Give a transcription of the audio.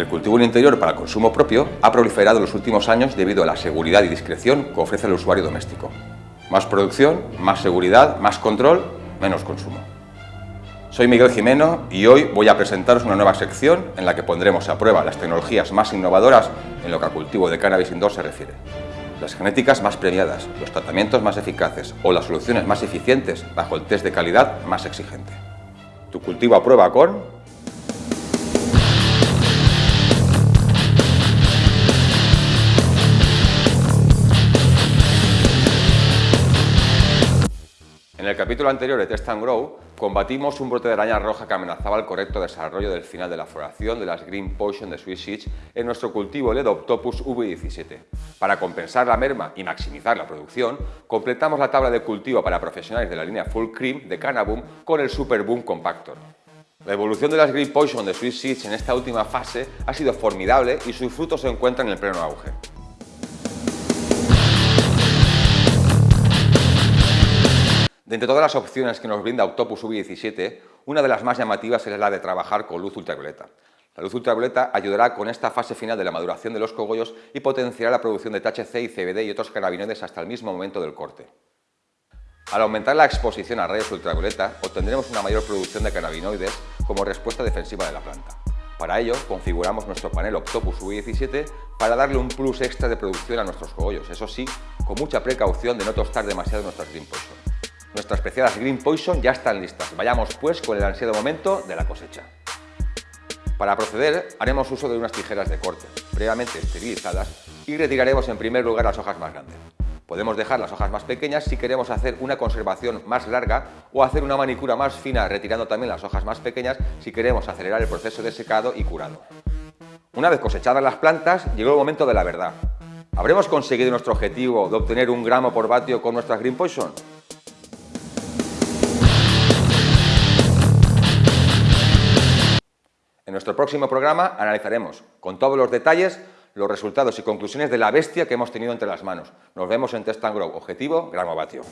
El cultivo en interior para consumo propio ha proliferado en los últimos años debido a la seguridad y discreción que ofrece el usuario doméstico. Más producción, más seguridad, más control, menos consumo. Soy Miguel Jimeno y hoy voy a presentaros una nueva sección en la que pondremos a prueba las tecnologías más innovadoras en lo que al cultivo de cannabis indoor se refiere. Las genéticas más premiadas, los tratamientos más eficaces o las soluciones más eficientes bajo el test de calidad más exigente. Tu cultivo a prueba con En el capítulo anterior de Test and Grow, combatimos un brote de araña roja que amenazaba el correcto desarrollo del final de la floración de las Green Poison de Swiss Seeds en nuestro cultivo Ledoptopus V17. Para compensar la merma y maximizar la producción, completamos la tabla de cultivo para profesionales de la línea Full Cream de Cannaboom con el Super Boom Compactor. La evolución de las Green Poison de Swiss Seeds en esta última fase ha sido formidable y sus frutos se encuentran en el pleno auge. De entre todas las opciones que nos brinda Octopus V17, una de las más llamativas es la de trabajar con luz ultravioleta. La luz ultravioleta ayudará con esta fase final de la maduración de los cogollos y potenciará la producción de THC y CBD y otros cannabinoides hasta el mismo momento del corte. Al aumentar la exposición a rayos ultravioleta, obtendremos una mayor producción de cannabinoides como respuesta defensiva de la planta. Para ello, configuramos nuestro panel Octopus V17 para darle un plus extra de producción a nuestros cogollos, eso sí, con mucha precaución de no tostar demasiado nuestras Green. Nuestras preciadas Green Poison ya están listas. Vayamos pues con el ansiado momento de la cosecha. Para proceder, haremos uso de unas tijeras de corte, previamente esterilizadas, y retiraremos en primer lugar las hojas más grandes. Podemos dejar las hojas más pequeñas si queremos hacer una conservación más larga o hacer una manicura más fina retirando también las hojas más pequeñas si queremos acelerar el proceso de secado y curado. Una vez cosechadas las plantas, llegó el momento de la verdad. ¿Habremos conseguido nuestro objetivo de obtener un gramo por vatio con nuestras Green Poison? En nuestro próximo programa analizaremos con todos los detalles los resultados y conclusiones de la bestia que hemos tenido entre las manos. Nos vemos en Test and Grow. Objetivo, gramo vatio.